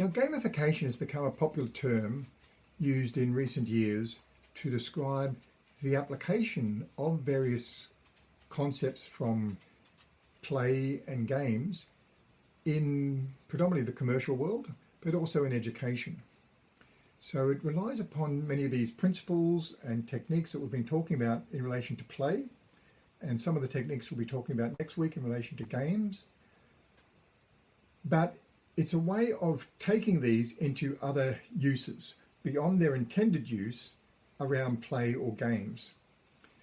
Now, gamification has become a popular term used in recent years to describe the application of various concepts from play and games in predominantly the commercial world, but also in education. So it relies upon many of these principles and techniques that we've been talking about in relation to play, and some of the techniques we'll be talking about next week in relation to games. But it's a way of taking these into other uses beyond their intended use around play or games.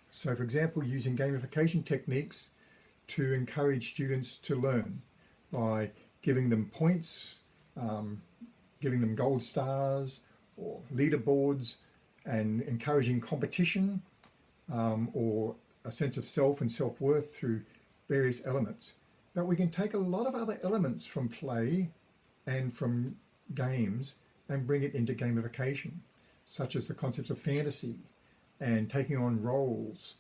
So for example, using gamification techniques to encourage students to learn by giving them points, um, giving them gold stars or leaderboards and encouraging competition um, or a sense of self and self-worth through various elements. But we can take a lot of other elements from play and from games and bring it into gamification, such as the concepts of fantasy and taking on roles.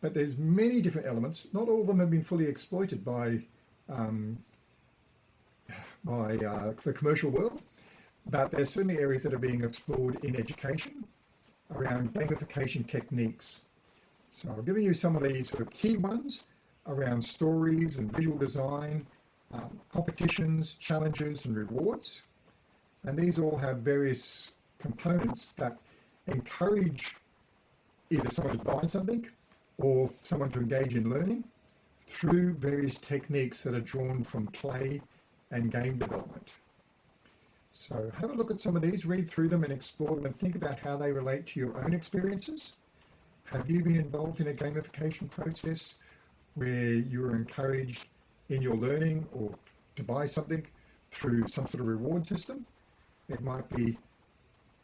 But there's many different elements. Not all of them have been fully exploited by um, by uh, the commercial world, but there's certainly areas that are being explored in education around gamification techniques. So I've given you some of the sort of key ones around stories and visual design um, competitions, challenges and rewards. And these all have various components that encourage either someone to buy something or someone to engage in learning through various techniques that are drawn from play and game development. So have a look at some of these, read through them and explore them and think about how they relate to your own experiences. Have you been involved in a gamification process where you were encouraged in your learning or to buy something through some sort of reward system. It might be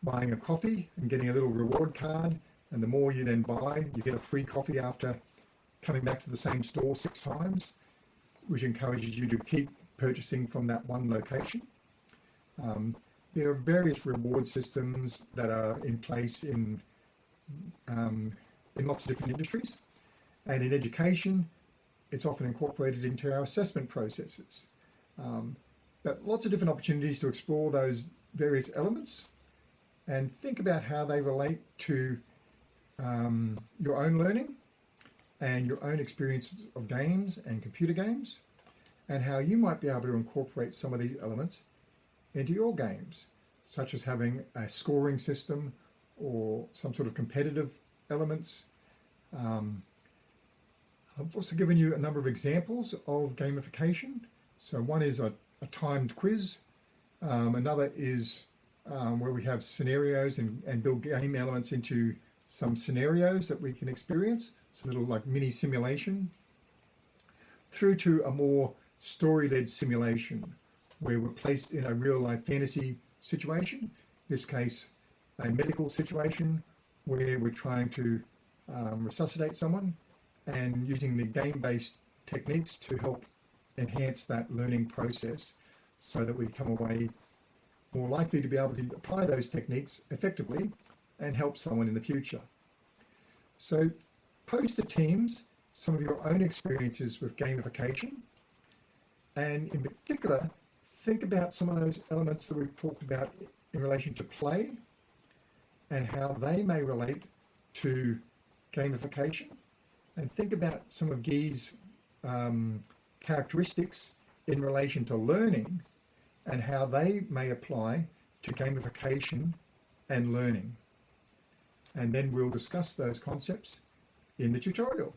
buying a coffee and getting a little reward card and the more you then buy you get a free coffee after coming back to the same store six times which encourages you to keep purchasing from that one location. Um, there are various reward systems that are in place in um, in lots of different industries and in education it's often incorporated into our assessment processes. Um, but lots of different opportunities to explore those various elements and think about how they relate to um, your own learning and your own experiences of games and computer games and how you might be able to incorporate some of these elements into your games, such as having a scoring system or some sort of competitive elements, um, I've also given you a number of examples of gamification. So one is a, a timed quiz. Um, another is um, where we have scenarios and, and build game elements into some scenarios that we can experience. It's a little like mini simulation through to a more story-led simulation where we're placed in a real-life fantasy situation, in this case a medical situation where we're trying to um, resuscitate someone and using the game-based techniques to help enhance that learning process so that we come away more likely to be able to apply those techniques effectively and help someone in the future. So post the teams some of your own experiences with gamification and in particular think about some of those elements that we've talked about in relation to play and how they may relate to gamification and think about some of Guy's um, characteristics in relation to learning and how they may apply to gamification and learning. And then we'll discuss those concepts in the tutorial.